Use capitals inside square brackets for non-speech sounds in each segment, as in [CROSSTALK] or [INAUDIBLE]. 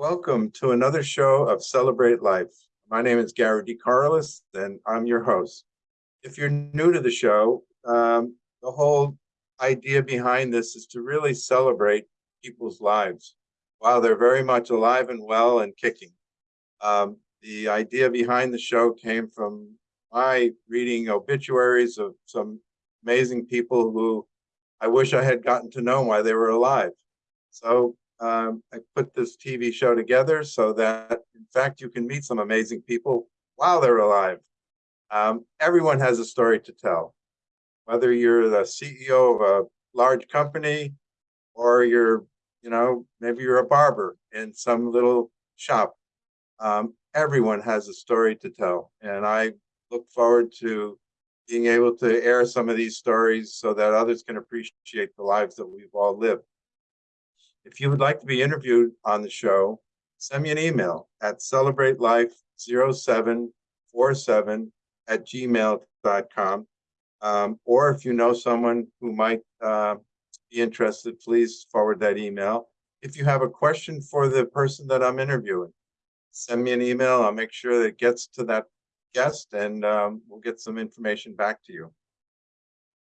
Welcome to another show of Celebrate Life. My name is Gary DeCarlis and I'm your host. If you're new to the show, um, the whole idea behind this is to really celebrate people's lives while they're very much alive and well and kicking. Um, the idea behind the show came from my reading obituaries of some amazing people who I wish I had gotten to know while they were alive. So um, I put this TV show together so that, in fact, you can meet some amazing people while they're alive. Um, everyone has a story to tell, whether you're the CEO of a large company or you're, you know, maybe you're a barber in some little shop. Um, everyone has a story to tell. And I look forward to being able to air some of these stories so that others can appreciate the lives that we've all lived. If you would like to be interviewed on the show, send me an email at celebratelife0747 at gmail.com. Um, or if you know someone who might uh, be interested, please forward that email. If you have a question for the person that I'm interviewing, send me an email. I'll make sure that it gets to that guest and um, we'll get some information back to you.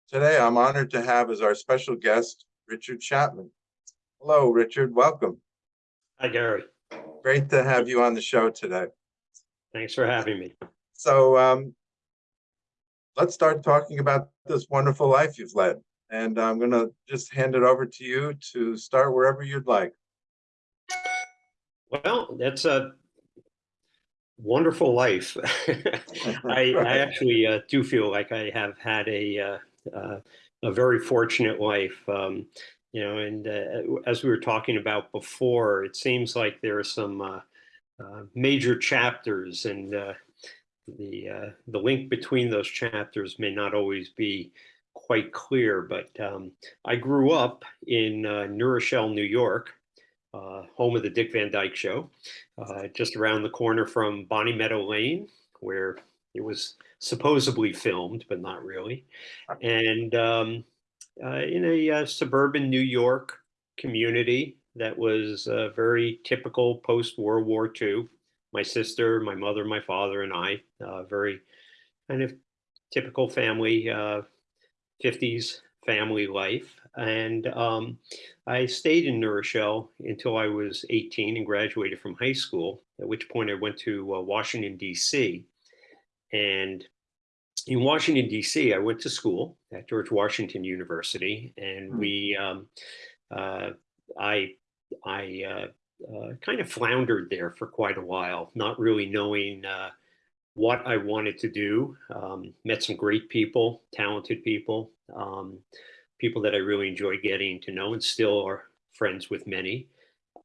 Today, I'm honored to have as our special guest, Richard Chapman. Hello, Richard. Welcome. Hi, Gary. Great to have you on the show today. Thanks for having me. So um, let's start talking about this wonderful life you've led. And I'm going to just hand it over to you to start wherever you'd like. Well, that's a wonderful life. [LAUGHS] I, I, actually uh, do feel like I have had a uh, uh, a very fortunate life. Um, you know, and uh, as we were talking about before, it seems like there are some uh, uh, major chapters, and uh, the uh, the link between those chapters may not always be quite clear. But um, I grew up in uh, New Rochelle, New York, home of the Dick Van Dyke Show, just around the corner from Bonnie Meadow Lane, where it was supposedly filmed, but not really, and um, uh, in a uh, suburban New York community that was uh, very typical post World War II. My sister, my mother, my father, and I, uh, very kind of typical family, 50s uh, family life. And um, I stayed in New Rochelle until I was 18 and graduated from high school, at which point I went to uh, Washington, D.C. And in Washington, D.C., I went to school at George Washington University, and hmm. we, um, uh, I, I uh, uh, kind of floundered there for quite a while, not really knowing uh, what I wanted to do. Um, met some great people, talented people, um, people that I really enjoy getting to know, and still are friends with many.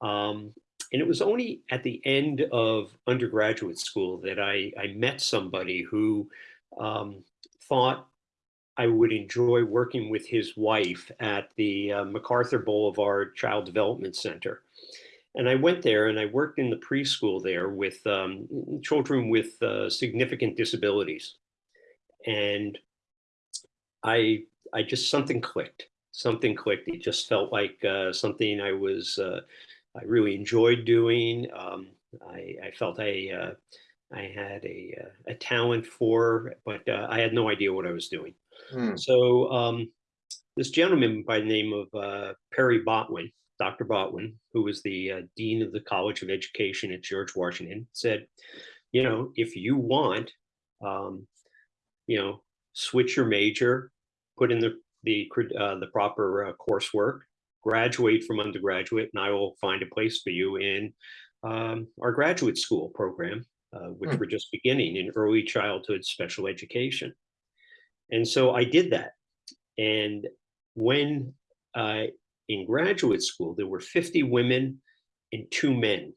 Um, and it was only at the end of undergraduate school that I, I met somebody who um, thought I would enjoy working with his wife at the uh, MacArthur Boulevard Child Development Center. And I went there and I worked in the preschool there with um, children with uh, significant disabilities. And I, I just, something clicked, something clicked. It just felt like uh, something I was, uh, I really enjoyed doing. Um, I, I, felt I, uh, I had a, uh, a talent for, but uh, I had no idea what I was doing. Hmm. So um, this gentleman by the name of uh, Perry Botwin, Dr. Botwin, who was the uh, Dean of the College of Education at George Washington, said, you know, if you want, um, you know, switch your major, put in the the uh, the proper uh, coursework, graduate from undergraduate, and I will find a place for you in um, our graduate school program uh, which mm. were just beginning in early childhood special education. And so I did that. And when uh, in graduate school, there were 50 women and two men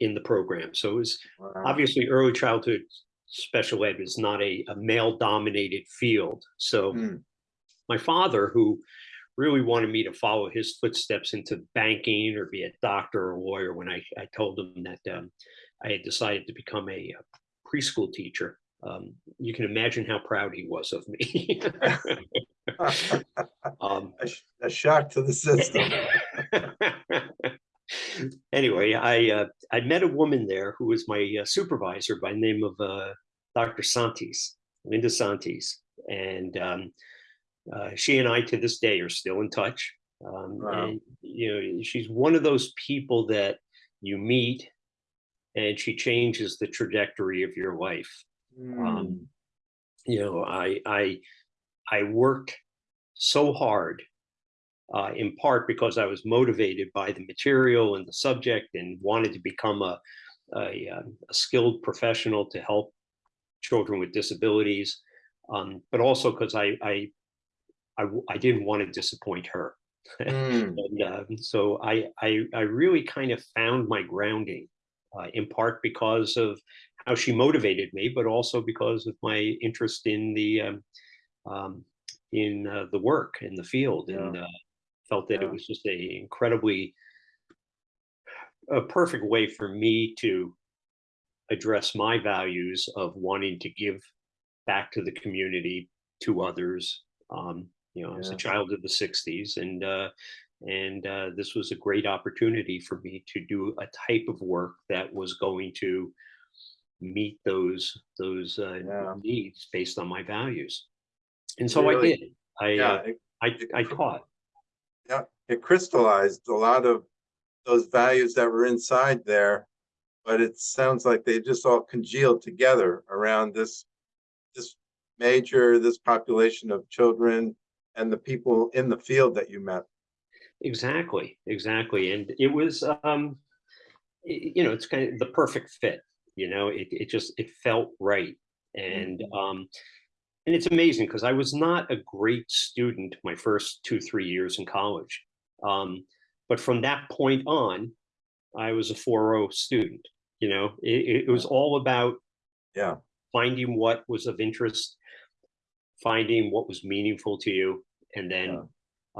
in the program. So it was wow. obviously early childhood special ed is not a, a male dominated field. So mm. my father, who really wanted me to follow his footsteps into banking or be a doctor or a lawyer when I, I told him that um, I had decided to become a, a preschool teacher. Um, you can imagine how proud he was of me. [LAUGHS] um, a, a, shock to the system. [LAUGHS] anyway, I uh, I met a woman there who was my uh, supervisor by name of uh, Dr. Santis, Linda Santis, and um, uh, she and I to this day are still in touch. Um, Wow. And you know, she's one of those people that you meet, and she changes the trajectory of your life. Mm, You know, I I I worked so hard uh, in part because I was motivated by the material and the subject and wanted to become a, a, um, a skilled professional to help children with disabilities, um, but also because I I I didn't want to disappoint her. [LAUGHS] mm, And um, so I, I, I really kind of found my grounding uh, in part because of how she motivated me, but also because of my interest in the, um, um, in uh, the work in the field. And uh, felt that Yeah. it was just a incredibly a perfect way for me to address my values of wanting to give back to the community to others um you know i was a child of the 60s and uh and uh, this was a great opportunity for me to do a type of work that was going to meet those those uh, Yeah. needs based on my values and so Really? i did i yeah, uh, it, I, it I taught yeah, it crystallized a lot of those values that were inside there, but it sounds like they just all congealed together around this this major, this population of children and the people in the field that you met. Exactly, exactly. And it was, um, you know, it's kind of the perfect fit, you know, it, it just, it felt right. And, um, and it's amazing because I was not a great student my first two, three years in college. Um, but from that point on, I was a 4.0 student, you know, it, it was all about Yeah, finding what was of interest, finding what was meaningful to you, and then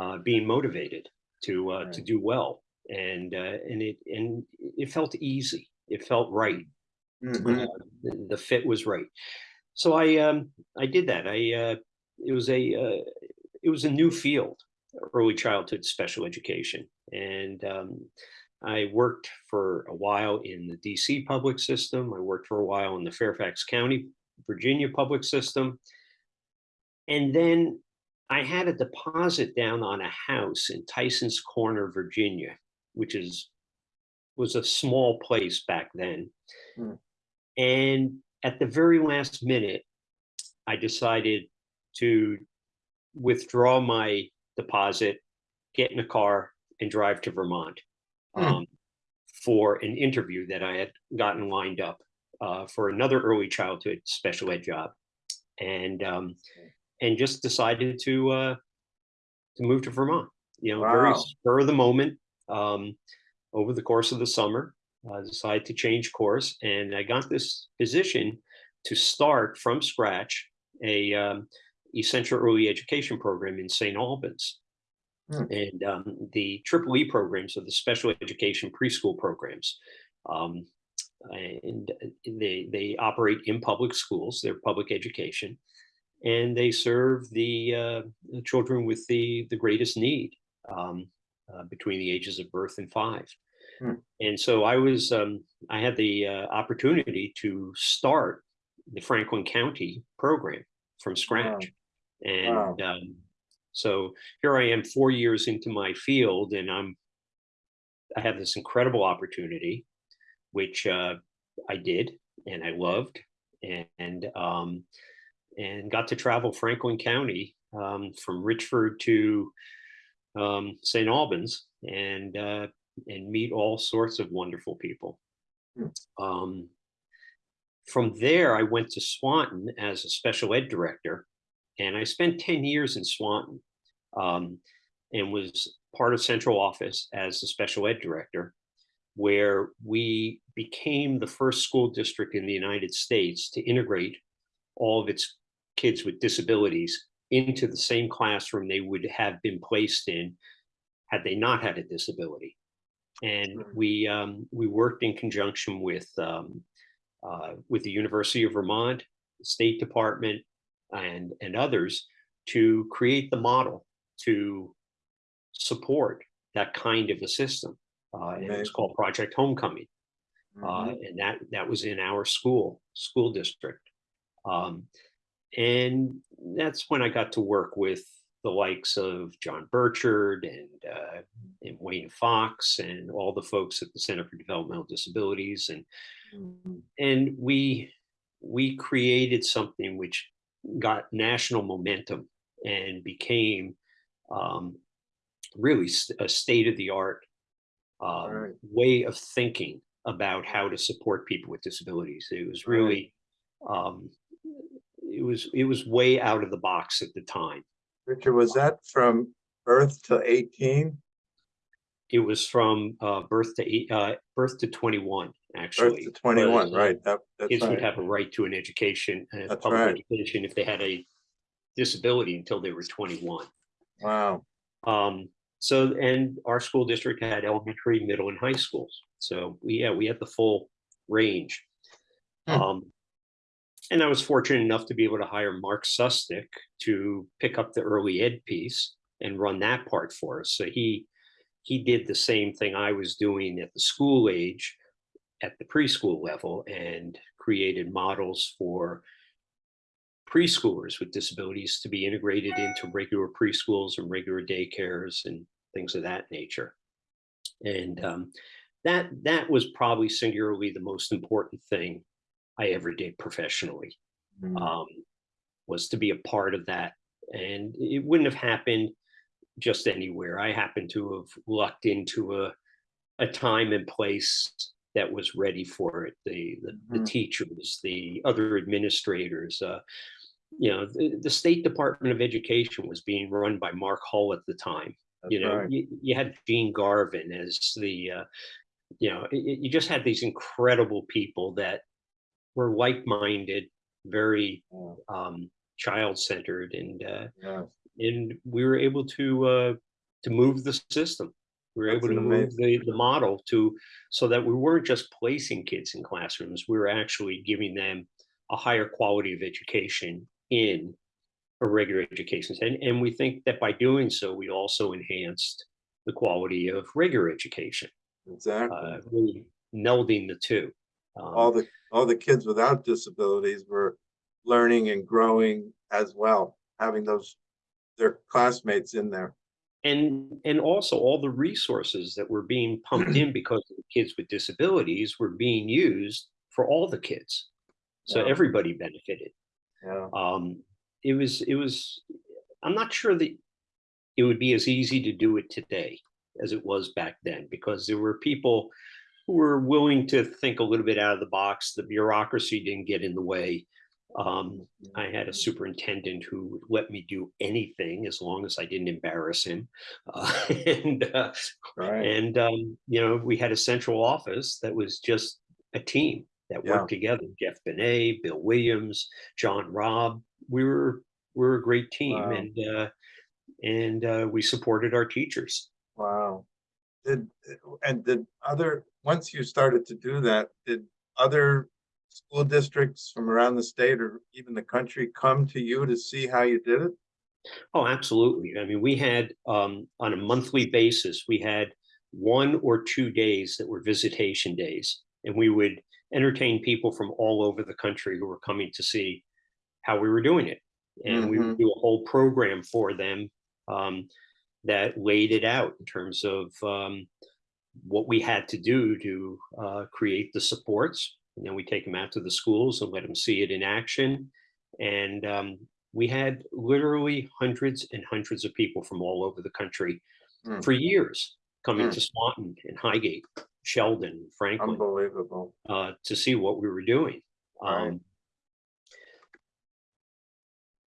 uh, being motivated to uh, to do well. And uh, and it and it felt easy. It felt right. Mhm. Uh, the, the fit was right. So I um I did that. I uh, it was a uh, it was a new field, early childhood special education, and um, I worked for a while in the DC public system. I worked for a while in the Fairfax County, Virginia public system. And then I had a deposit down on a house in Tyson's Corner, Virginia, which is was a small place back then. Hmm. And at the very last minute, I decided to withdraw my deposit, get in a car, and drive to Vermont Hmm. um, for an interview that I had gotten lined up uh, for another early childhood special ed job, and um, and just decided to uh, to move to Vermont. You know, very spur of the moment. Um, over the course of the summer, I decided to change course, and I got this position to start from scratch a um, essential early education program in St. Albans. Hmm. And um, the triple E programs are the special education preschool programs. Um, and uh, they, they operate in public schools, they're public education, and they serve the, uh, the children with the, the greatest need um, uh, between the ages of birth and five. Hmm. And so I was, um, I had the uh, opportunity to start the Franklin County program from scratch. And um, so here I am four years into my field and I'm, I have this incredible opportunity, which uh, I did and I loved and, and, um, and got to travel Franklin County um, from Richford to um, St. Albans and, uh, and meet all sorts of wonderful people. Hmm. Um, from there, I went to Swanton as a special ed director, and I spent 10 years in Swanton um, and was part of central office as the special ed director, where we became the first school district in the United States to integrate all of its kids with disabilities into the same classroom they would have been placed in had they not had a disability. And we um, we worked in conjunction with um, uh, with the University of Vermont, the State Department, and and others to create the model to support that kind of a system. Uh, and it was called Project Homecoming. Uh, Mhm. and that, that was in our school, school district. Um, and that's when I got to work with the likes of John Burchard and, uh, and Wayne Fox and all the folks at the Center for Developmental Disabilities. And, Mhm. and we, we created something which got national momentum and became um, really a state of the art um, Right. way of thinking about how to support people with disabilities. It was really, um, was it was way out of the box at the time. Richard, was that from birth to eighteen? It was from uh, birth to eight, uh, birth to twenty one. Birth Actually, to twenty-one, because, uh, right, that, that's Kids would have a right to an education, a That's public right. education, if they had a disability until they were twenty one. Wow, Um, so, and our school district had elementary, middle and high schools. So we, yeah, we had the full range. Hmm. Um, and I was fortunate enough to be able to hire Mark Sustick to pick up the early ed piece and run that part for us. So he, he did the same thing I was doing at the school age, at the preschool level and created models for preschoolers with disabilities to be integrated into regular preschools and regular daycares and things of that nature. And um, that that was probably singularly the most important thing I ever did professionally Mm, um, was to be a part of that. And it wouldn't have happened just anywhere. I happened to have lucked into a a time and place that was ready for it. The the, the Mhm. teachers, the other administrators. Uh, you know, the, the State Department of Education was being run by Mark Hull at the time. you know, right. you, you had Gene Garvin as the, uh, you know, it- you just had these incredible people that were like-minded, very um, child-centered, and uh, yeah, and we were able to uh, to move the system. We were That's able to an move the, the model to so that we weren't just placing kids in classrooms. We were actually giving them a higher quality of education in a regular education. And, and we think that by doing so, we also enhanced the quality of regular education, exactly. uh, really melding the two. Um, All the, all the kids without disabilities were learning and growing as well, having those, their classmates in there. and and also all the resources that were being pumped in [CLEARS THROAT] because of the kids with disabilities were being used for all the kids so Yeah. everybody benefited Yeah, um it was it was i'm not sure that it would be as easy to do it today as it was back then because there were people who were willing to think a little bit out of the box the bureaucracy didn't get in the way um, I had a superintendent who would let me do anything as long as I didn't embarrass him. Uh, [LAUGHS] and uh, right, and um, you know, we had a central office that was just a team that Yeah. worked together. Jeff Benet, Bill Williams, John Robb. We were we were a great team, Wow. and uh, and uh, we supported our teachers. wow. Did, and did other, once you started to do that, did other school districts from around the state or even the country come to you to see how you did it? Oh, absolutely. I mean, we had um, on a monthly basis, we had one or two days that were visitation days, and we would entertain people from all over the country who were coming to see how we were doing it. And we would do a whole program for them um, that laid it out in terms of um, what we had to do to uh, create the supports. And then we take them out to the schools and let them see it in action. And um, we had literally hundreds and hundreds of people from all over the country Hmm. for years coming Hmm. to Swanton and Highgate, Sheldon, Franklin, Unbelievable. uh, to see what we were doing. Right.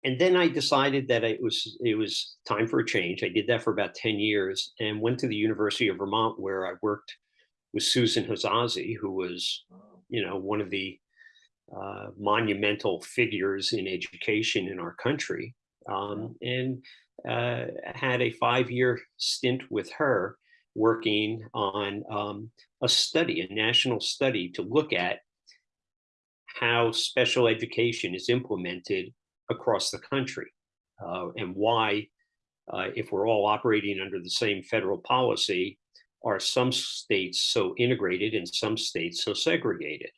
And then I decided that it was it was time for a change. I did that for about ten years and went to the University of Vermont, where I worked with Susan Hasazi, who was you know one of the uh, monumental figures in education in our country, um, and uh, had a five-year stint with her working on um, a study, a national study to look at how special education is implemented across the country uh, and why, uh, if we're all operating under the same federal policy, are some states so integrated and some states so segregated.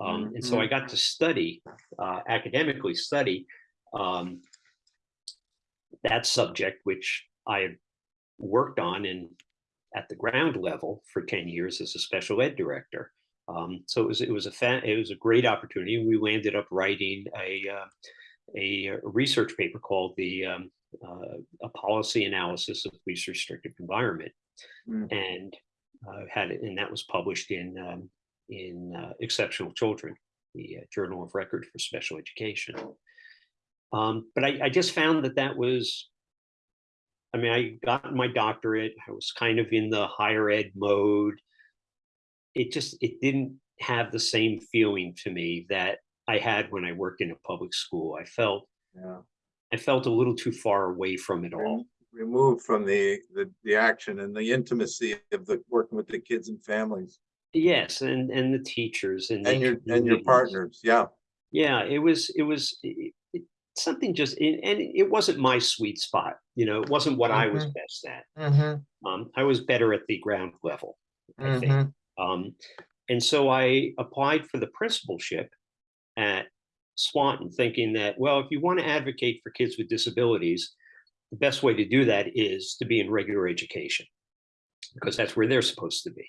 Um, and so I got to study, uh, academically study um, that subject, which I had worked on in at the ground level for 10 years as a special ed director. Um, so it was it was a it was a great opportunity. We landed up writing a uh, a research paper called the um, uh, a policy analysis of least restrictive environment, Mm. and uh, had it, and that was published in um, in uh, Exceptional Children, the uh, Journal of Record for Special Education. Um, but I, I just found that that was, I mean, I got my doctorate. I was kind of in the higher ed mode. It just it didn't have the same feeling to me that I had when I worked in a public school. I felt Yeah. I felt a little too far away from it all. Removed from the, the, the action and the intimacy of the, working with the kids and families Yes, and and the teachers and and your, and your partners. Yeah. Yeah, it was it was it, it, something just and and it wasn't my sweet spot. You know, it wasn't what I was Mhm. best at. Mm-hmm. Um, I was better at the ground level, I think. Mm-hmm. Um, and so I applied for the principalship at Swanton, thinking that well, if you want to advocate for kids with disabilities, the best way to do that is to be in regular education because that's where they're supposed to be.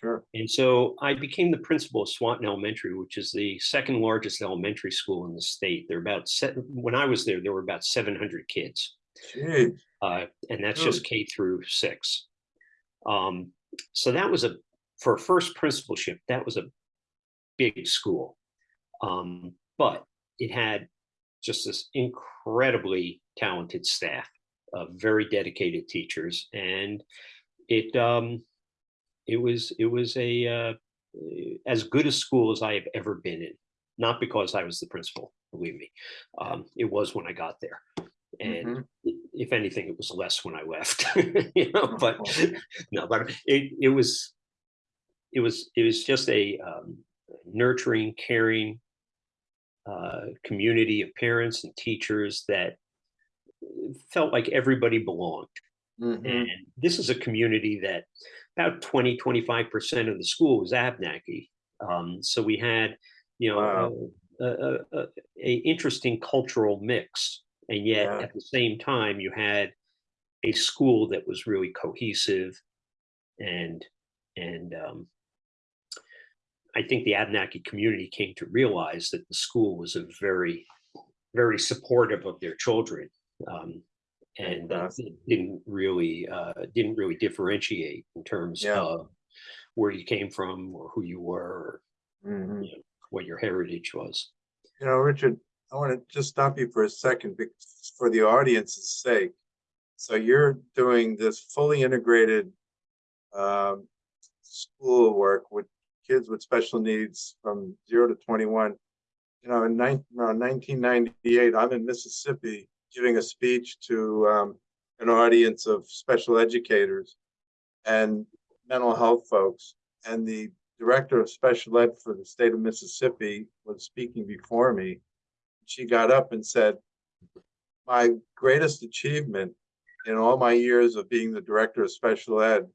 Sure. And so I became the principal of Swanton Elementary, which is the second largest elementary school in the state. There are about seven, when I was there, there were about 700 kids, uh, and that's just K through six. Um, so that was a, for a first principalship, that was a big school. Um, but it had just this incredibly talented staff, uh, very dedicated teachers, and it um, it was it was a uh, as good a school as I have ever been in. Not because I was the principal, believe me. Um, it was when I got there, and Mhm. if anything, it was less when I left. [LAUGHS] you know, but [LAUGHS] no, but it it was it was it was just a um, nurturing, caring uh, community of parents and teachers that felt like everybody belonged. Mhm. And this is a community that about 20, 25% of the school was Abnaki. Um, so we had, you know, Wow. a, a, a, a interesting cultural mix. And yet Yeah. at the same time, you had a school that was really cohesive and, and, um, I think the Abnaki community came to realize that the school was a very, very supportive of their children. Um, and uh, didn't really uh, didn't really differentiate in terms Yeah. of where you came from or who you were, or Mhm. you know, what your heritage was. You know, Richard, I want to just stop you for a second for the audience's sake. So you're doing this fully integrated um, school work with kids with special needs from zero to 21. You know, in nine, around 1998, I'm in Mississippi giving a speech to um, an audience of special educators and mental health folks. And the director of special ed for the state of Mississippi was speaking before me. She got up and said, my greatest achievement in all my years of being the director of special ed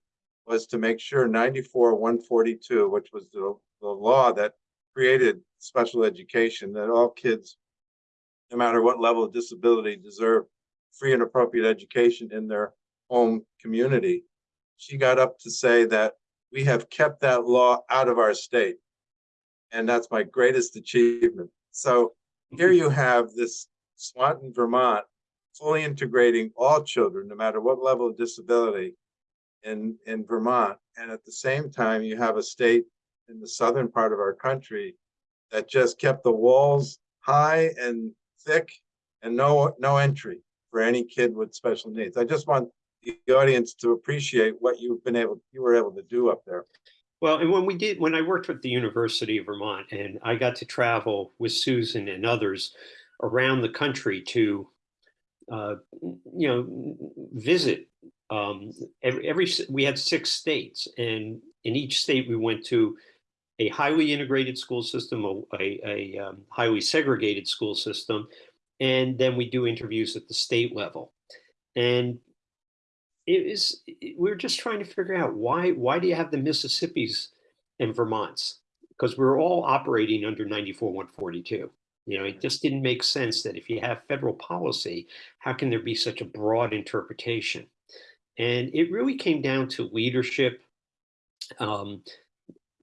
was to make sure 94 142, which was the, the law that created special education, that all kids, no matter what level of disability, deserve free and appropriate education in their home community. She got up to say that we have kept that law out of our state. And that's my greatest achievement. So here you have this Swanton, Vermont, fully integrating all children, no matter what level of disability in, in Vermont. And at the same time, you have a state in the southern part of our country that just kept the walls high and thick and no, no entry for any kid with special needs. I just want the audience to appreciate what you've been able, you were able to do up there. Well, and when we did, when I worked with the University of Vermont, and I got to travel with Susan and others around the country to, uh, you know, visit. Um, every, every we had six states, and in each state we went to a highly integrated school system, a, a, a um, highly segregated school system, and then we do interviews at the state level. And it is, we were just trying to figure out why, why do you have the Mississippis and Vermonts? Because we're all operating under 94, 142. You know, it just didn't make sense that if you have federal policy, how can there be such a broad interpretation? And it really came down to leadership. Um,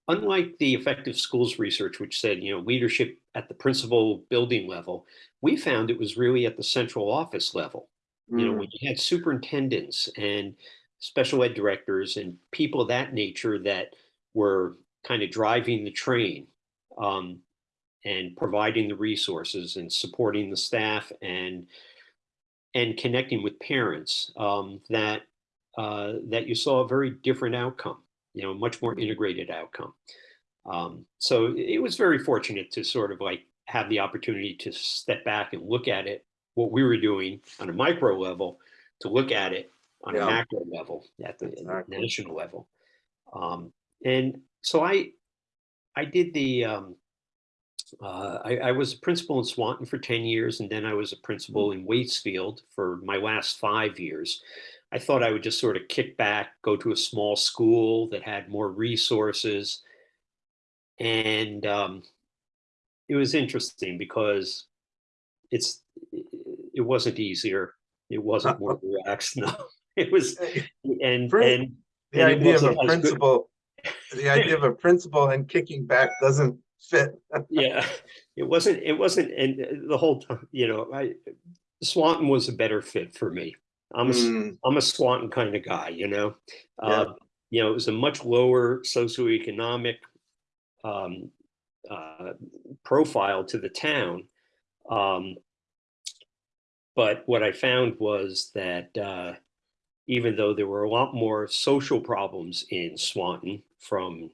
unlike the effective schools research, which said, you know, leadership at the principal building level, we found it was really at the central office level. You know, Mm, when you had superintendents and special ed directors and people of that nature that were kind of driving the train um, and providing the resources and supporting the staff and and connecting with parents, um, that uh, that you saw a very different outcome. You know, much more integrated outcome. Um, so it was very fortunate to sort of like have the opportunity to step back and look at it, what we were doing on a micro level, to look at it on a macro level, at the Exactly. national level. Um, and so I, I did the, um, uh, I, I was a principal in Swanton for 10 years, and then I was a principal in Waitsfield for my last five years. I thought I would just sort of kick back, go to a small school that had more resources. And um, it was interesting because it's it wasn't easier. It wasn't more relaxed. [LAUGHS] No, it was and Great. and The and idea of a wasn't as good. principal, the [LAUGHS] idea of a principal and kicking back doesn't fit. [LAUGHS] yeah, it wasn't. It wasn't. And uh, the whole time, you know, I Swanton was a better fit for me. I'm a Mm, I'm a Swanton kind of guy, you know. Yeah. Uh, you know, it was a much lower socioeconomic um, uh, profile to the town. Um, but what I found was that uh, even though there were a lot more social problems in Swanton from,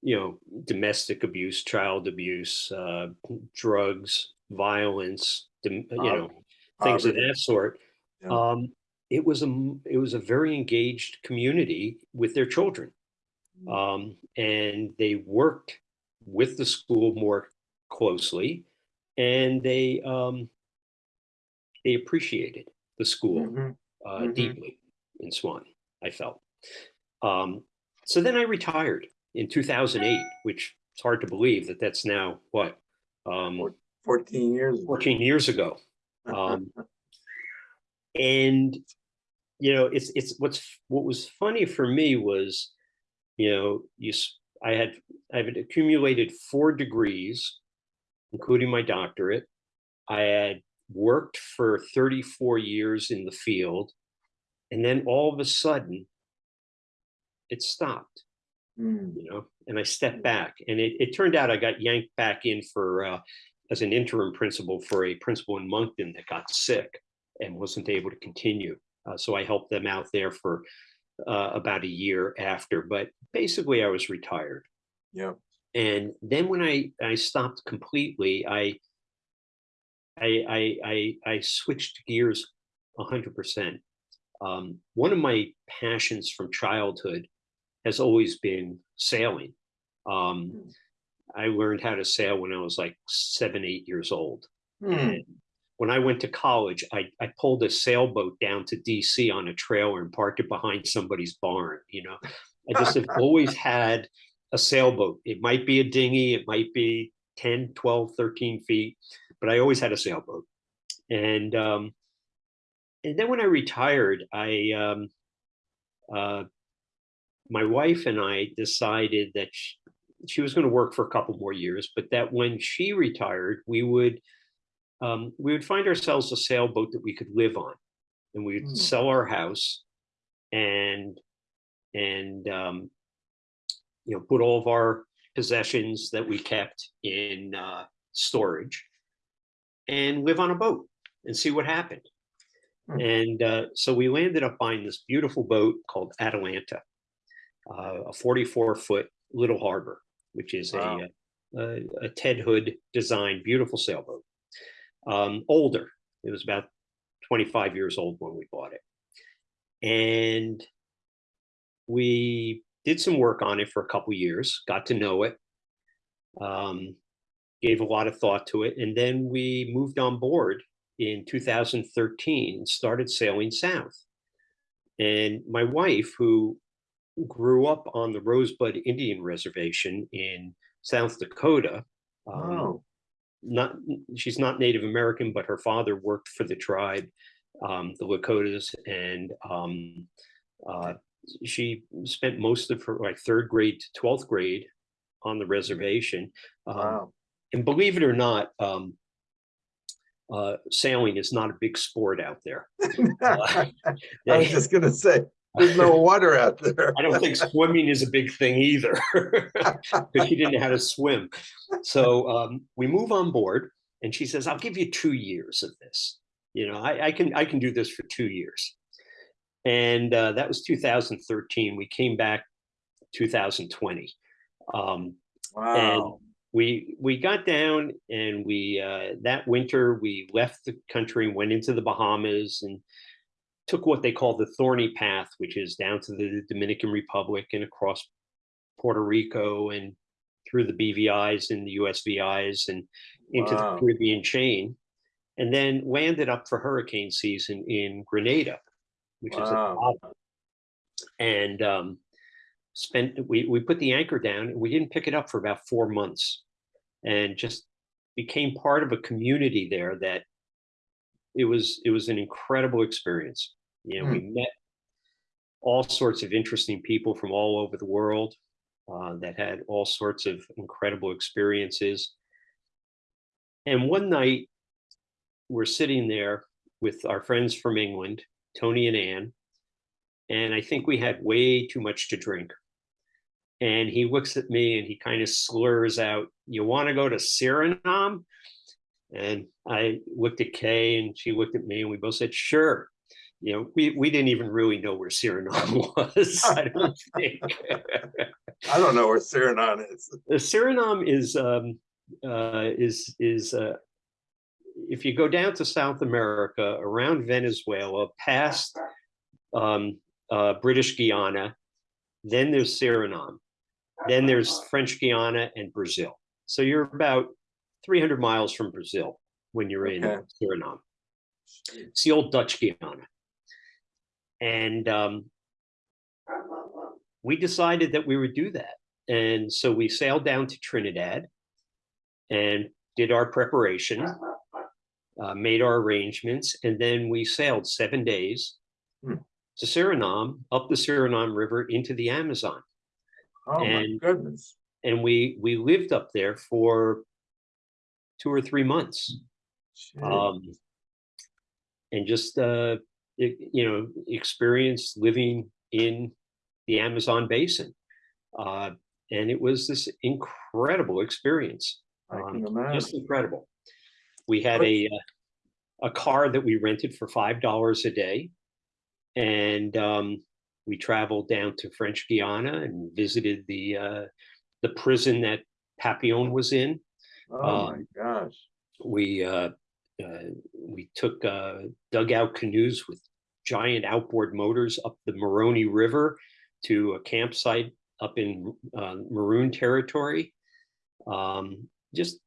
you know, domestic abuse, child abuse, uh, drugs, violence, you know, things of that sort. Yeah. Um, it was a it was a very engaged community with their children, Mm. um, and they worked with the school more closely, and they um, they appreciated the school Mhm. uh, Mhm. deeply in Swan. I felt. Um, so then I retired in 2008, which it's hard to believe that that's now what um, Fourteen years. ago. 14 years ago. [LAUGHS] Um, and you know, it's it's what's what was funny for me was, you know, you I had I had accumulated four degrees, including my doctorate. I had worked for 34 years in the field, and then all of a sudden, it stopped Mm, you know, and I stepped back. And it, it turned out I got yanked back in for, uh, as an interim principal for a principal in Monkton that got sick and wasn't able to continue. Uh, so I helped them out there for, uh, about a year after, but basically I was retired. Yeah. And then when I, I stopped completely, I, I, I, I, I switched gears a hundred percent. Um, one of my passions from childhood has always been sailing. Um, Mm. I learned how to sail when I was like seven, eight years old. Hmm, And when I went to college, I, I pulled a sailboat down to DC on a trailer and parked it behind somebody's barn. You know, I just have [LAUGHS] always had a sailboat. It might be a dinghy, it might be 10, 12, 13 feet, but I always had a sailboat. And um, and then when I retired, I um, uh, my wife and I decided that she, she was going to work for a couple more years, but that when she retired, we would um, we would find ourselves a sailboat that we could live on, and we would Hmm. sell our house, and and um, you know put all of our possessions that we kept in uh, storage, and live on a boat and see what happened. Hmm. And uh, so we landed up buying this beautiful boat called Atalanta, uh, a 44 foot little harbor, which is Wow. a, a, a Ted Hood designed beautiful sailboat. Um, older, it was about 25 years old when we bought it. And we did some work on it for a couple years, got to know it, um, gave a lot of thought to it. And then we moved on board in 2013 and started sailing south. And my wife, who grew up on the Rosebud Indian Reservation in South Dakota, um, Oh, not she's not Native American, but her father worked for the tribe, um, the Lakotas, and um, uh, she spent most of her like third grade to twelfth grade on the reservation. Um, wow. and believe it or not, um, uh, sailing is not a big sport out there. [LAUGHS] [LAUGHS] I was just gonna say, there's no water out there. I don't think swimming is a big thing either, [LAUGHS] because she didn't know how to swim. So um, we move on board, and she says, "I'll give you two years of this. You know, I, I can I can do this for two years." And uh, that was 2013. We came back 2020. Um, Wow. we we got down, and we uh, that winter we left the country and went into the Bahamas and took what they call the thorny path, which is down to the Dominican Republic and across Puerto Rico and through the BVIs and the USVIs and into Wow. the Caribbean chain, and then landed up for hurricane season in Grenada, which is at the bottom. and um, spent we we put the anchor down and we didn't pick it up for about four months, and just became part of a community there that it was it was an incredible experience. You know, we met all sorts of interesting people from all over the world uh, that had all sorts of incredible experiences. And one night, we're sitting there with our friends from England, Tony and Anne, and I think we had way too much to drink. And he looks at me and he kind of slurs out, "You want to go to Suriname?" And I looked at Kay and she looked at me and we both said, sure. You know, we, we didn't even really know where Suriname [LAUGHS] was, I don't think. [LAUGHS] I don't know where Suriname is. Suriname is, um, uh, is, is, uh, if you go down to South America, around Venezuela, past um, uh, British Guiana, then there's Suriname, then there's French Guiana and Brazil. So you're about 300 miles from Brazil when you're in Suriname. It's the old Dutch Guiana. And um, we decided that we would do that. And so we sailed down to Trinidad and did our preparation, uh, made our arrangements, and then we sailed seven days Hmm. to Suriname, up the Suriname River into the Amazon. Oh, my And- goodness. And we we lived up there for two or three months. Um, and just uh, e- you know experience living in the Amazon basin, uh, and it was this incredible experience, um, just incredible. We had a uh, a car that we rented for five dollars a day, and um, we traveled down to French Guiana and visited the uh, the prison that Papillon was in Oh, my um, gosh. we uh, uh, we took uh, dugout canoes with giant outboard motors up the Maroni River to a campsite up in uh, Maroon territory. Um, just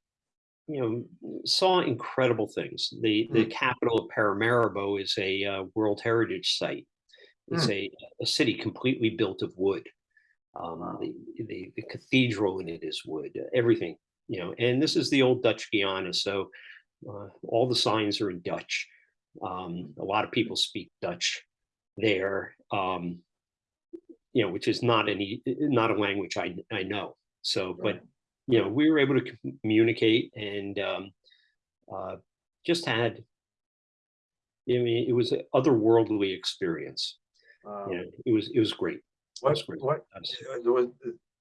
you know, saw incredible things. The the capital of Paramaribo is a uh, World Heritage Site. It's a, a city completely built of wood. Um, the, the the cathedral in it is wood. Everything you know, and this is the old Dutch Guiana, so uh, all the signs are in Dutch. Um, a lot of people speak Dutch there, um, you know, which is not any not a language I I know. So, but you know, we were able to communicate and um, uh, just had. I mean, it was an otherworldly experience. Wow. You know, it was it was great. What, was great. what, uh, was,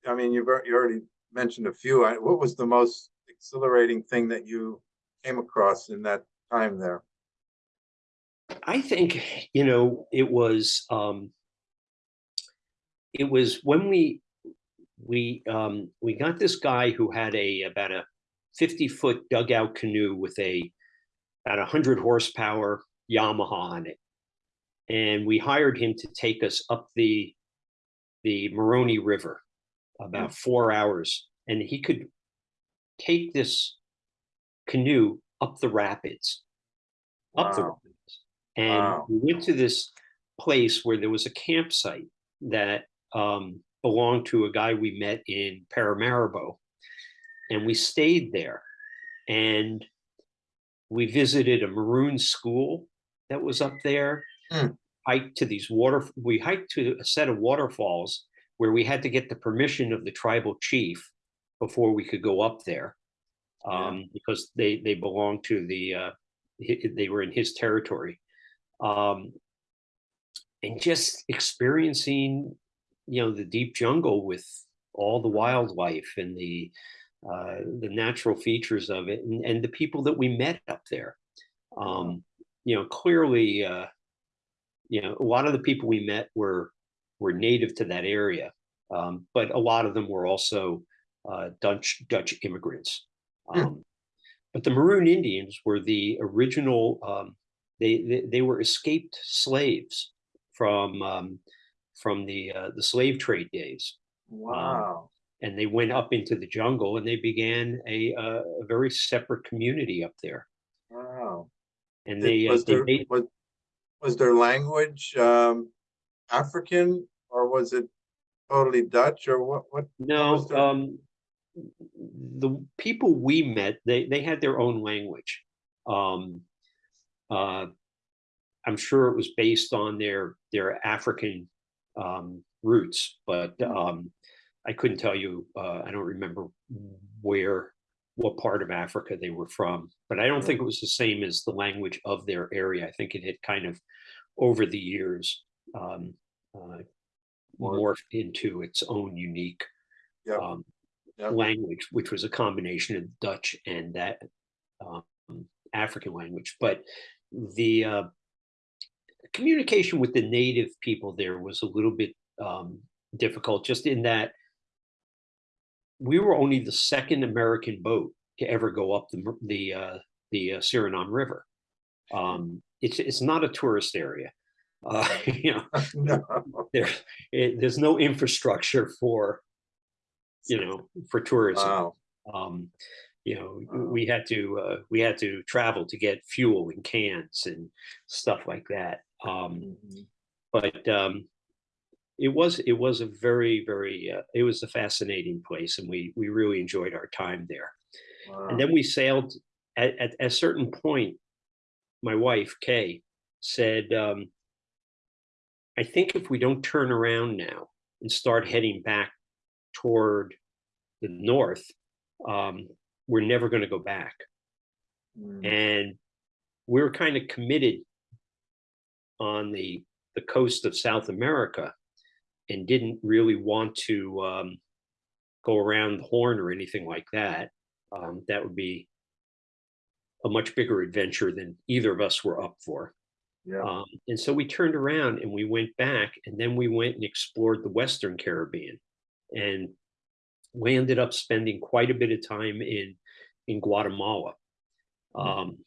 I mean, you've, you already mentioned a few. I- What was the most exhilarating thing that you came across in that time there? I think, you know, it was um it was when we we um we got this guy who had a about a 50 foot dugout canoe with a about a hundred horsepower Yamaha on it. And we hired him to take us up the the Maroni River about four hours. And he could take this canoe up the rapids up the rapids. And Wow. we went to this place where there was a campsite that um, belonged to a guy we met in Paramaribo. And we stayed there. And we visited a maroon school that was up there. Hmm. Hiked to these water, we hiked to a set of waterfalls where we had to get the permission of the tribal chief before we could go up there. Yeah. Um, because they, they belonged to the, uh, they were in his territory. Um, and just experiencing, you know, the deep jungle with all the wildlife and the, uh, the natural features of it and, and the people that we met up there. Um, you know, clearly, uh, you know, a lot of the people we met were, were native to that area. Um, but a lot of them were also, uh, Dutch, Dutch immigrants. Hmm. Um, but the Maroon Indians were the original, um, they, they, they were escaped slaves from, um, from the, uh, the slave trade days Wow. and they went up into the jungle and they began a, uh, a very separate community up there. Wow. And they, uh, Was they their, made, was, was their language, um, African or was it totally Dutch or what, what? no, um, the people we met, they, they had their own language. Um, uh, I'm sure it was based on their, their African, um, roots, but, um, I couldn't tell you, uh, I don't remember where, what part of Africa they were from, but I don't think it was the same as the language of their area. I think it had kind of, over the years, um, uh, Morphed. into its own unique Yep, um, yep. language, which was a combination of Dutch and that um, African language. But the uh, communication with the native people there was a little bit um, difficult, just in that we were only the second American boat to ever go up the the uh, the uh, Suriname River. Um, it's it's not a tourist area. Uh, [LAUGHS] you know, [LAUGHS] No. there it, there's no infrastructure for you know for tourism Wow. um you know Wow. we had to uh we had to travel to get fuel and cans and stuff like that um Mhm. but um it was it was a very very uh, it was a fascinating place and we we really enjoyed our time there Wow. and then we sailed at, at a certain point my wife kay said um i think if we don't turn around now and start heading back toward the north um we're never going to go back Mm. and we're kind of committed on the the coast of South America and didn't really want to um, go around the horn or anything like that. Um, that would be a much bigger adventure than either of us were up for. Yeah. Um, and so we turned around and we went back and then we went and explored the Western Caribbean. And we ended up spending quite a bit of time in, in Guatemala. Mm. Um,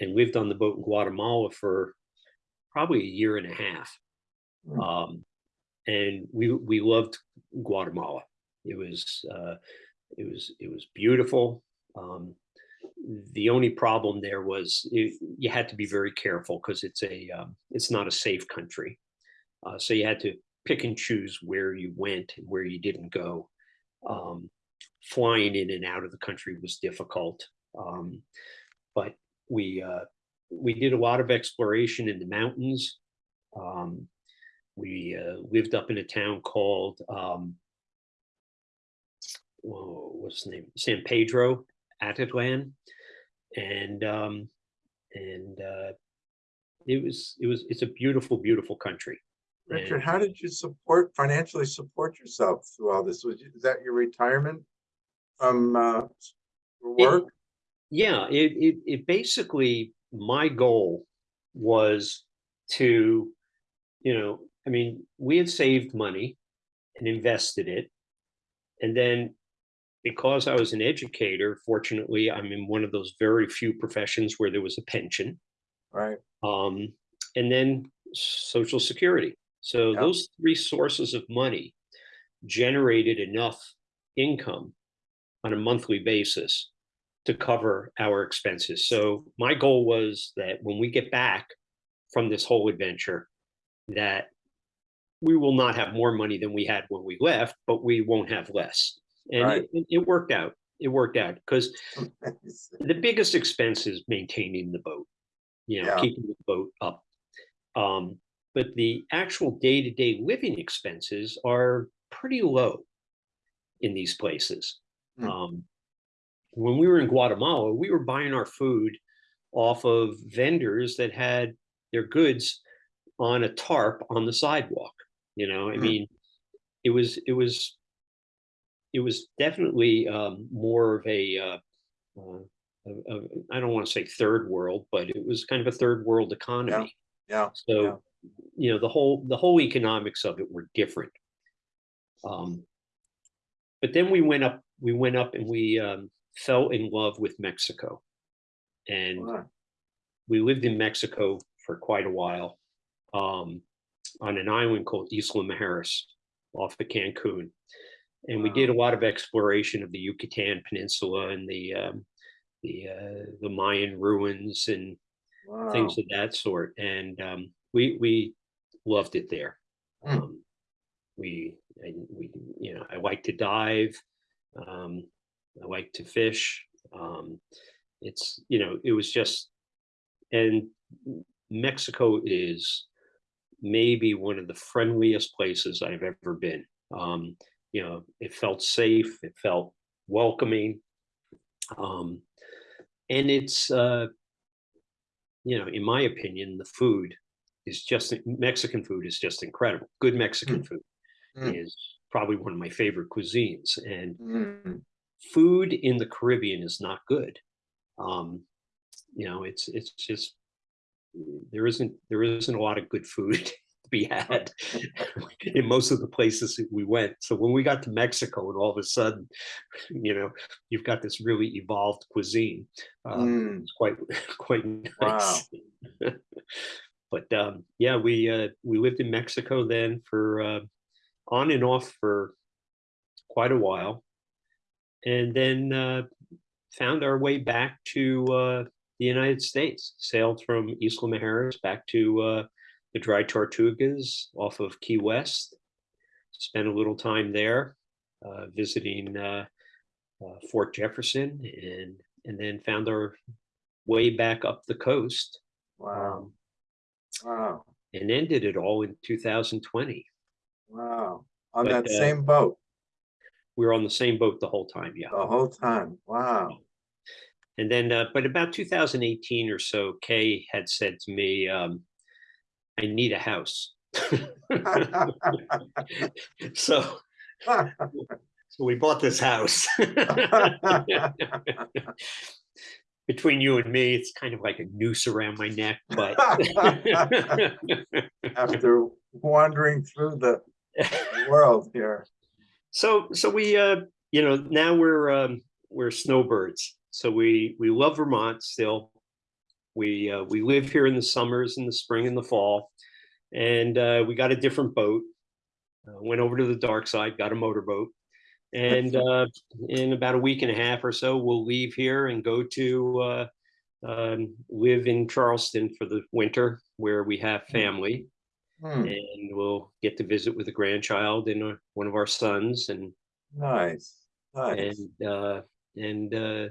and lived on the boat in Guatemala for probably a year and a half. Mm. Um, and we, we loved Guatemala. It was, uh, it was, it was beautiful. Um, the only problem there was it, you had to be very careful because it's a um, it's not a safe country. Uh, so you had to pick and choose where you went and where you didn't go. Um, flying in and out of the country was difficult um, but we uh, we did a lot of exploration in the mountains. Um, we uh, lived up in a town called um, what's the name? San pedro Atitlan, and um, and uh, it was it was it's a beautiful beautiful country. Richard, and- how did you support, financially support yourself through all this? Was, you- is that your retirement from, uh, for It- work? Yeah, it, it it basically my goal was to, you know, I mean, we had saved money and invested it, and then because I was an educator, fortunately, I'm in one of those very few professions where there was a pension. Right, um, and then social security. So Yeah. those three sources of money generated enough income on a monthly basis to cover our expenses. So my goal was that when we get back from this whole adventure, that we will not have more money than we had when we left, but we won't have less. And Right. it, it- worked out. It worked out because [LAUGHS] the biggest expense is maintaining the boat, you know, Yeah. keeping the boat up. Um, but the actual day-to-day living expenses are pretty low in these places. Hmm. Um, when we were in Guatemala, we were buying our food off of vendors that had their goods on a tarp on the sidewalk. You know, I Hmm. mean, it was it was it was definitely um, more of a uh, uh, of- of- I don't want to say third world, but it was kind of a third world economy. Yeah, So, yeah. you know, the whole the whole economics of it were different. Um, but then we went up, we went up and we um, fell in love with Mexico, and wow, we lived in Mexico for quite a while, um, on an island called Isla Mujeres, off of Cancun, and we did a lot of exploration of the Yucatan Peninsula and the um, the uh, the Mayan ruins and wow. things of that sort. And um, we we loved it there. Hmm. Um, we I, we you know I like to dive. Um, I like to fish. Um, it's you know it was just and Mexico is maybe one of the friendliest places I've ever been. Um, you know, it felt safe. It felt welcoming. Um, and it's uh, you know, in my opinion, the food is just Mexican food is just incredible. Good Mexican food Mm. is probably one of my favorite cuisines, and Mm, food in the Caribbean is not good. Um, you know, it's it's just there isn't there isn't a lot of good food [LAUGHS] [LAUGHS] be had [LAUGHS] in most of the places we went. So when we got to Mexico, and all of a sudden, you know, you've got this really evolved cuisine. Um, mm, it's quite [LAUGHS] quite nice. Wow. but um, yeah, we uh, we lived in Mexico then for uh, on and off for quite a while, and then uh, found our way back to uh, the United States. Sailed from Isla Mujeres back to uh, the Dry Tortugas off of Key West. Spent a little time there, uh, visiting uh, uh, Fort Jefferson, and and then found our way back up the coast Wow, um, wow, and ended it all in 2020. wow. On But, that uh, same boat We were on the same boat the whole time, yeah. the whole time. Wow. And then, uh, but about 2018 or so, Kay had said to me, um, "I need a house." [LAUGHS] so, so we bought this house. [LAUGHS] Between you and me, it's kind of like a noose around my neck, but [LAUGHS] After wandering through the world here. So so we uh you know now we're um we're snowbirds. So we we love Vermont still. We uh, we live here in the summers, in the spring, and the fall, and uh, we got a different boat. Uh, went over to the dark side, got a motorboat, and [LAUGHS] uh, in about a week and a half or so, we'll leave here and go to uh, um, live in Charleston for the winter, where we have family Hmm, and we'll get to visit with a grandchild and uh, one of our sons and Nice, nice. and uh and uh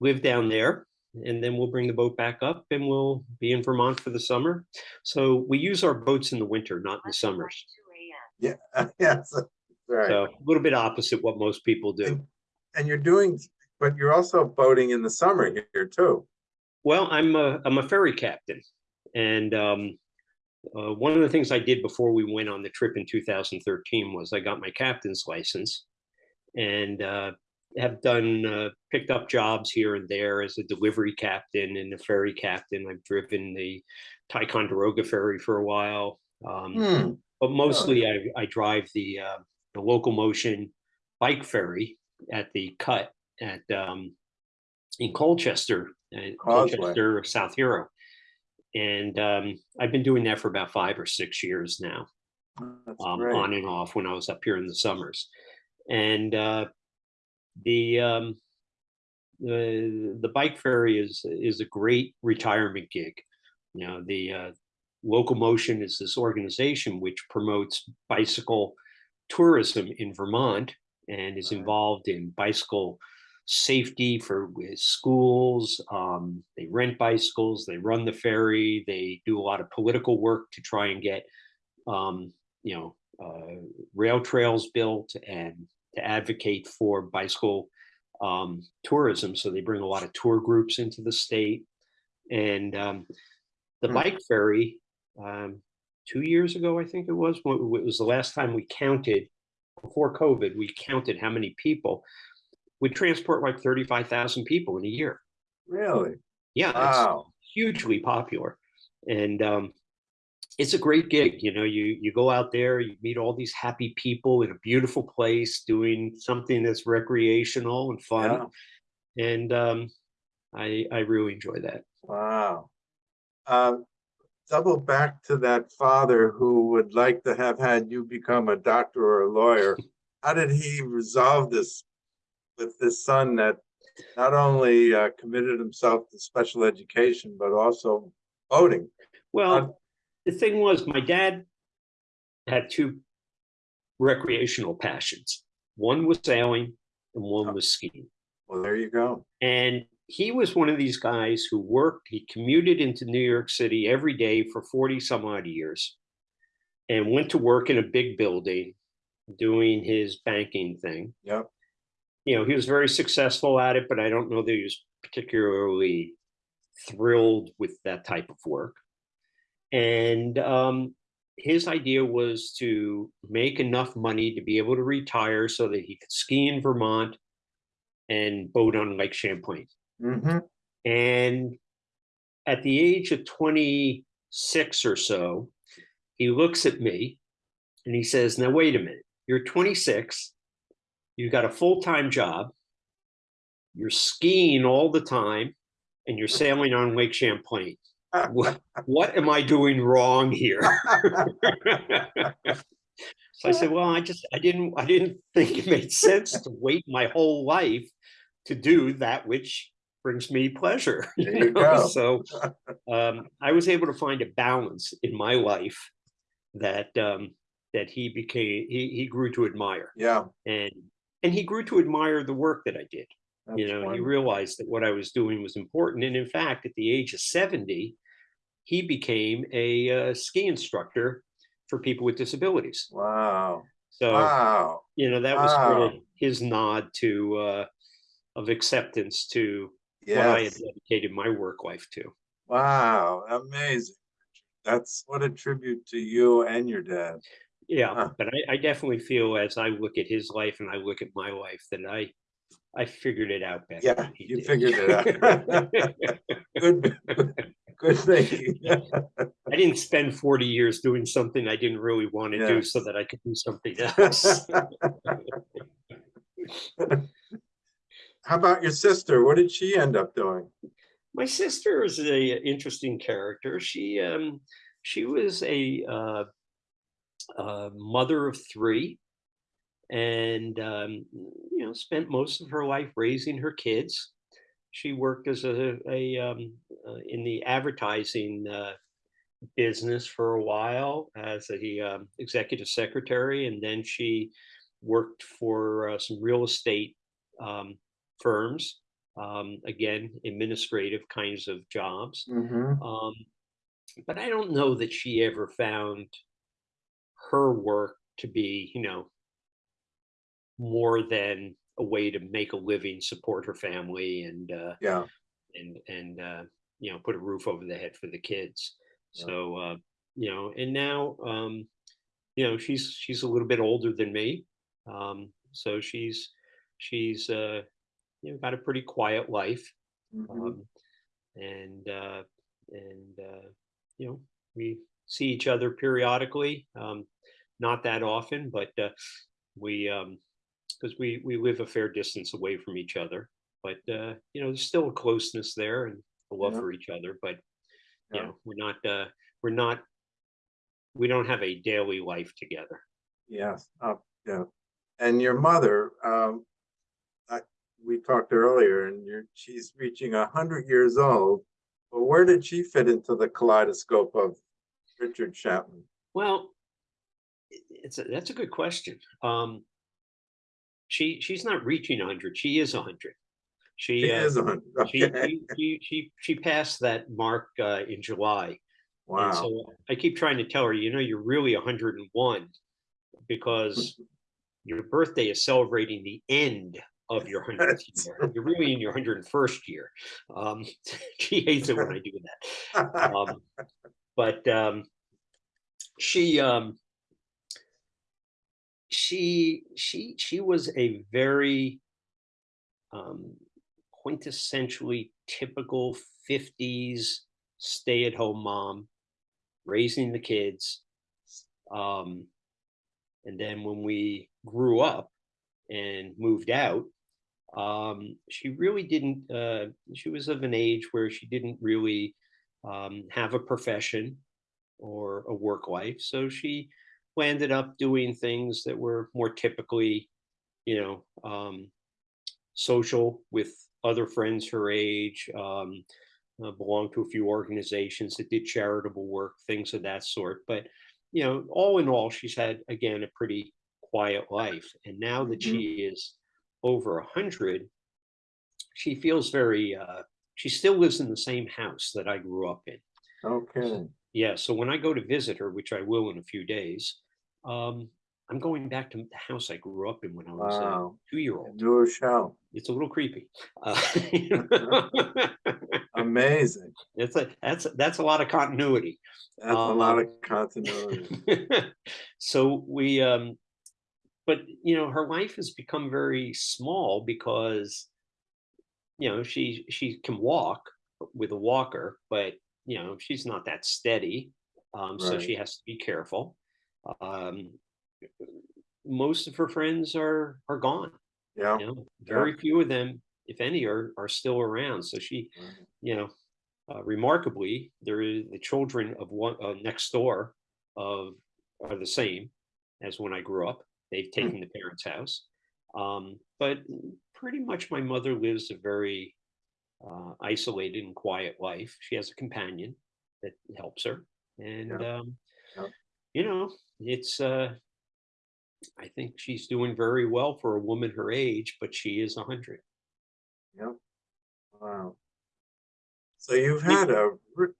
live down there and then we'll bring the boat back up and we'll be in Vermont for the summer. So we use our boats in the winter not in the summers. Yeah, [LAUGHS] yes, right. so a little bit opposite what most people do. And, and you're doing, but you're also boating in the summer here too. well i'm a i'm a ferry captain. And um uh, one of the things I did before we went on the trip in 2013 was I got my captain's license. And uh, have done uh, picked up jobs here and there as a delivery captain and a ferry captain. I've driven the Ticonderoga ferry for a while, um, Hmm, but mostly I, I drive the uh, the local motion bike ferry at the cut at um, in Colchester, uh. Colchester, South Hero. And um, I've been doing that for about five or six years now um, on and off when I was up here in the summers. And uh, the um, the the bike ferry is is a great retirement gig. You know the uh, Local Motion is this organization which promotes bicycle tourism in Vermont and is involved in bicycle safety for schools. Um, they rent bicycles, they run the ferry, they do a lot of political work to try and get, um, you know, uh, rail trails built and to advocate for bicycle um, tourism. So they bring a lot of tour groups into the state. And um, the Hmm. bike ferry, um, two years ago, I think it was, wa- wa- it was the last time we counted, before COVID, we counted how many people would transport like 35,000 people in a year. Really? Yeah, it's Wow. hugely popular. And um, it's a great gig. You know, you you go out there, you meet all these happy people in a beautiful place doing something that's recreational and fun. And um, I I really enjoy that. Wow. Um, double back to that father who would like to have had you become a doctor or a lawyer. [LAUGHS] How did he resolve this with this son that not only uh, committed himself to special education, but also voting? Well, the thing was, my dad had two recreational passions. One was sailing, and one was skiing. Well, there you go. And he was one of these guys who worked, he commuted into New York City every day for 40 some odd years and went to work in a big building doing his banking thing. Yep. You know, he was very successful at it, but I don't know that he was particularly thrilled with that type of work. And um, his idea was to make enough money to be able to retire so that he could ski in Vermont and boat on Lake Champlain. hmm And at the age of 26 or so, he looks at me and he says, Now, wait a minute, you're 26, you've got a full time job, you're skiing all the time, and you're sailing on Lake Champlain. What, what am I doing wrong here? [LAUGHS] so I said, Well, I just, I didn't, I didn't think it made sense to wait my whole life to do that which brings me pleasure. [LAUGHS] There you know? go. So um, I was able to find a balance in my life that um, that he became he he grew to admire Yeah. and and he grew to admire the work that I did. You that's know, he realized that what I was doing was important, and in fact, at the age of seventy, he became a uh, ski instructor for people with disabilities. Wow. So Wow. you know that was sort of his nod to uh, of acceptance to what I had dedicated my work life to. Wow. Amazing. That's what a tribute to you and your dad. Yeah, Huh. but I, I definitely feel as I look at his life and I look at my life that I I figured it out better. Yeah, you did. figured it out. [LAUGHS] Good, good thinking. I didn't spend 40 years doing something I didn't really want to Yeah. do so that I could do something [LAUGHS] else. How about your sister? What did she end up doing? My sister is a interesting character. She um she was a uh, uh, mother of three, and um, you know spent most of her life raising her kids. She worked as a, a um, uh, in the advertising uh, business for a while as a um, executive secretary, and then she worked for uh, some real estate um, firms. Um, again, administrative kinds of jobs. Mhm. Um, but I don't know that she ever found her work to be, you know, more than a way to make a living, support her family, and uh, Yeah, and and uh, you know, put a roof over the head for the kids. Yeah. So uh, you know, and now um, you know, she's she's a little bit older than me, um, so she's she's uh, you know got a pretty quiet life mhm. um, and uh, and uh, you know we see each other periodically um, not that often but uh, we because we we live a fair distance away from each other but uh, you know there's still a closeness there and a love Yeah. for each other but you Yeah. know we're not uh, we're not we don't have a daily life together Yes, uh, yeah. And your mother, um, I, we talked earlier and you're, she's reaching a hundred years old. But where did she fit into the kaleidoscope of Richard Chapman? Well, it's a, that's a good question. Um, she she's not reaching hundred. She is hundred. She He uh, is on, she, okay, she she she she passed that mark uh, in July. And wow, so I keep trying to tell her, you know, you're really 101 because [LAUGHS] your birthday is celebrating the end of your 100th year. You're really in your 101st year. Um, [LAUGHS] she hates it when I do that. [LAUGHS] Um, but um, she um, she she she was a very um, quintessentially typical 50s stay-at-home mom raising the kids um, and then when we grew up and moved out um, she really didn't uh, she was of an age where she didn't really um, have a profession or a work life so she landed up doing things that were more typically you know um, social with other friends her age um, uh, belonged to a few organizations that did charitable work things of that sort. But you know all in all she's had again a pretty quiet life. And now that Mhm. she is over a hundred she feels very uh she still lives in the same house that i grew up in. Okay, yeah so when i go to visit her which i will in a few days um i'm going back to the house i grew up in when i was a two-year-old. New show. it's a little creepy. Uh, [LAUGHS] amazing, it's a that's that's a lot of continuity. That's a lot Um, of continuity, [LAUGHS] so we um but you know her life has become very small because you know she she can walk with a walker but you know she's not that steady. Um so she has to be careful um most of her friends are are gone yeah, you know very few of them if any are are still around so she right. you know, uh, remarkably, there is the children of one uh, next door of are the same as when I grew up. They've Hmm. taken the parents' house, um, but pretty much my mother lives a very uh, isolated and quiet life. She has a companion that helps her, and Yeah. um, Yeah. you know, it's. Uh, I think she's doing very well for a woman her age, but she is a hundred. Yep. Wow. So you've had a,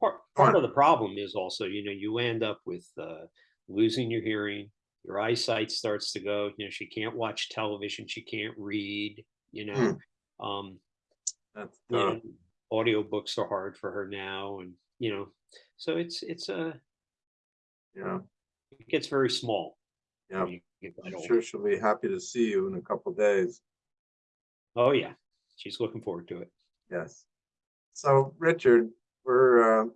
part, part of the problem is also you know you end up with uh, losing your hearing your eyesight starts to go you know she can't watch television she can't read you know um that's you know audiobooks are hard for her now and you know so it's it's a yeah, it gets very small yeah. when you get that I'm sure she'll be happy to see you in a couple days, oh yeah she's looking forward to it yes. So, Richard, we're uh,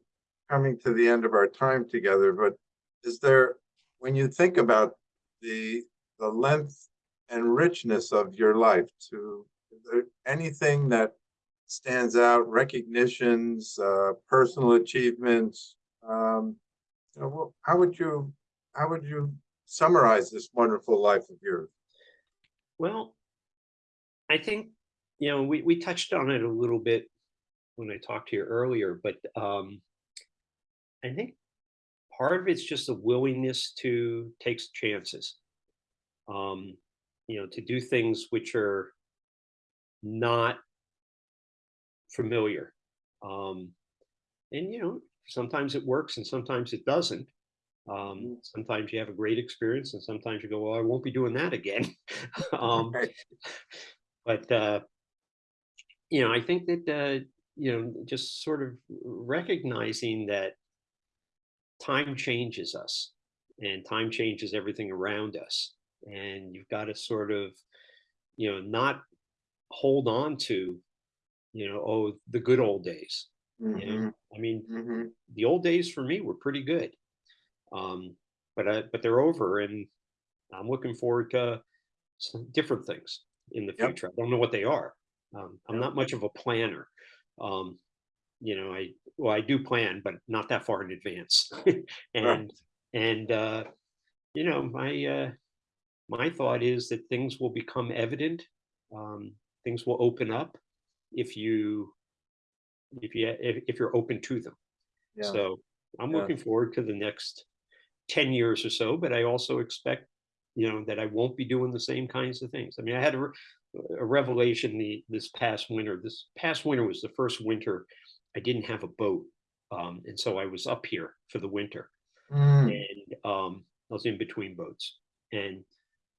coming to the end of our time together, but is there, when you think about the, the length and richness of your life to, is there anything that stands out, recognitions, uh, personal achievements? Um, you know, how would you, how would you summarize this wonderful life of yours? Well, I think, you know, we, we touched on it a little bit when I talked to you earlier, but um, I think part of it's just a willingness to take chances, um, you know, to do things which are not familiar. Um, and, you know, sometimes it works and sometimes it doesn't. Um, sometimes you have a great experience and sometimes you go, well, I won't be doing that again. [LAUGHS] um, but uh, you know, I think that uh, you know, just sort of recognizing that time changes us, and time changes everything around us, and you've got to sort of, you know, not hold on to, you know, oh, the good old days. You know, I mean, mhm. the old days for me were pretty good, um, but I, but they're over, and I'm looking forward to some different things in the Yep. future. I don't know what they are. Um, I'm Yep. not much of a planner. Um, you know, I well, I do plan, but not that far in advance. [LAUGHS] and and uh, you know, my uh, my thought is that things will become evident. Um, things will open up if you if you if, if you're open to them. Yeah, So I'm Yeah. looking forward to the next 10 years or so, but I also expect, you know, that I won't be doing the same kinds of things. I mean, I had a, a revelation the this past winter. This past winter was the first winter I didn't have a boat. Um, and so I was up here for the winter Mm, and um, I was in between boats. And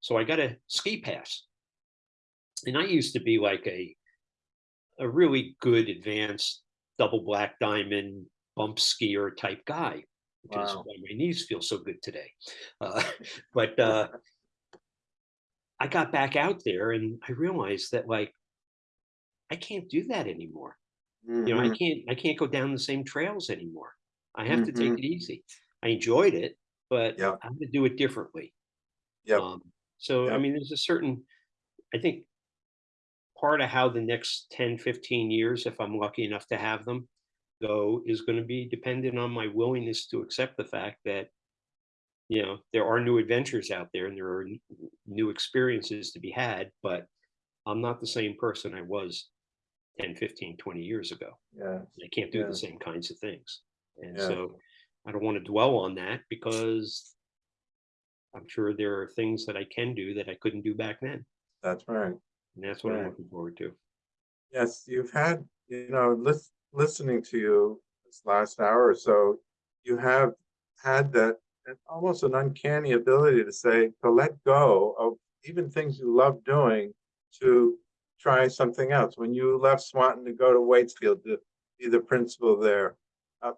so I got a ski pass. And I used to be like a a really good advanced double black diamond bump skier type guy, which is why my knees feel so good today. Uh, [LAUGHS] [LAUGHS] but uh, I got back out there and I realized that like I can't do that anymore. You know, I mhm, can't I can't go down the same trails anymore. I have to take Mhm. it easy. I enjoyed it, but Yeah. I have to do it differently. Yep, Um, so I mean, there's a certain, I think part of how the next 10, 15 years, if I'm lucky enough to have them, go is going to be dependent on my willingness to accept the fact that, you know, there are new adventures out there and there are new experiences to be had, but I'm not the same person I was 10, 15, 20 years ago. yeah, I can't do Yeah. the same kinds of things. And Yeah. so I don't want to dwell on that because I'm sure there are things that I can do that I couldn't do back then. that's right. And that's what I'm looking forward to. Yes, you've had, you know, lis- listening to you this last hour or so, you have had that almost an uncanny ability to say, to let go of even things you love doing to try something else. When you left Swanton to go to Waitsfield to be the principal there, uh,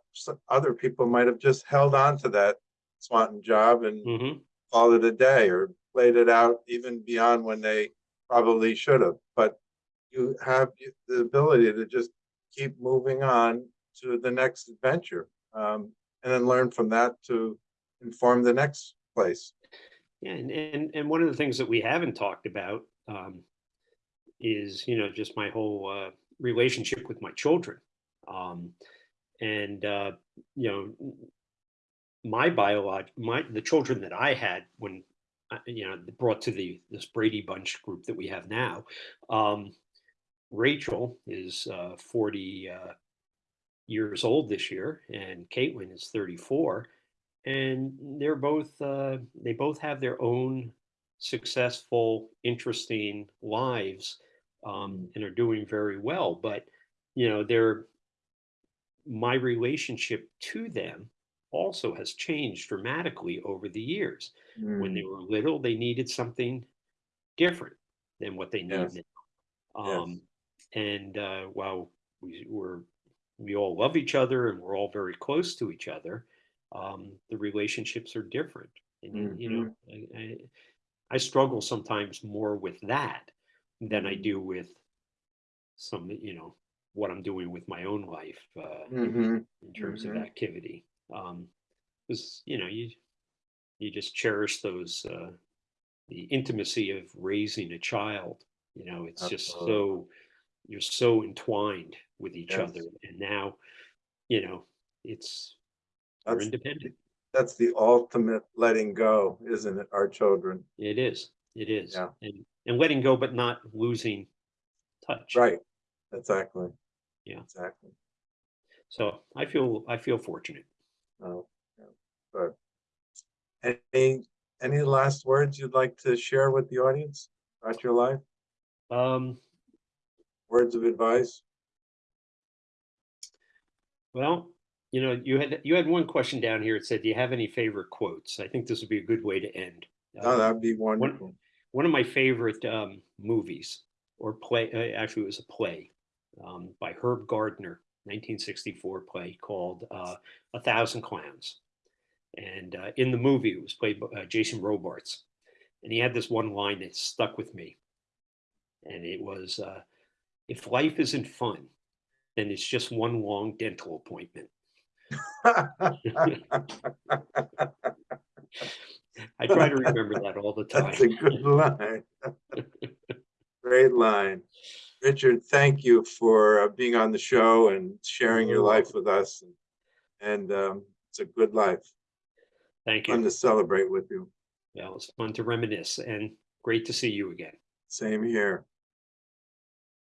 other people might have just held on to that Swanton job and hmm called it a day or played it out even beyond when they probably should have. But you have the ability to just keep moving on to the next adventure. Um, and then learn from that to inform the next place. Yeah, and, and and one of the things that we haven't talked about um, is you know just my whole uh, relationship with my children, um, and uh, you know my biolog my the children that I had when uh, you know brought to the this Brady Bunch group that we have now. Um, Rachel is uh, forty uh, years old this year, and Caitlin is thirty four and they're both uh, they both have their own successful interesting lives um, and are doing very well. But you know they're my relationship to them also has changed dramatically over the years. When they Mm, were little they needed something different than what they need Yes. now. Yes. And uh, while we were we all love each other and we're all very close to each other um, the relationships are different. And you, you know I, I, I struggle sometimes more with that than i Mhm. do with some you know what i'm doing with my own life uh, mhm, in terms Mhm. of activity. Um because you know you you just cherish those uh the intimacy of raising a child. You know it's just so you're so entwined with each Yes. other and now you know it's we're That's, independent that's the ultimate letting go, isn't it? Our children. it is it is Yeah. and and letting go but not losing touch Right. Exactly. Yeah. Exactly. so i feel i feel fortunate Oh, yeah, good. Any, any last words you'd like to share with the audience about your life? um Words of advice? well you know you had you had one question down here. It said do you have any favorite quotes? I think this would be a good way to end. Oh, Um, that'd be wonderful. one of my favorite um, movies or play uh, actually it was a play um, by herb gardner 1964 play called uh, a thousand clowns. And uh, in the movie it was played by uh, jason robards and he had this one line that stuck with me. And it was uh, if life isn't fun then it's just one long dental appointment [LAUGHS] i try to remember that all the time [LAUGHS] That's a good line. [LAUGHS] Great line. Richard, thank you for uh, being on the show and sharing your life with us. And um, it's a good life. thank you. Fun to celebrate with you. Yeah, well it's fun to reminisce and great to see you again Same here.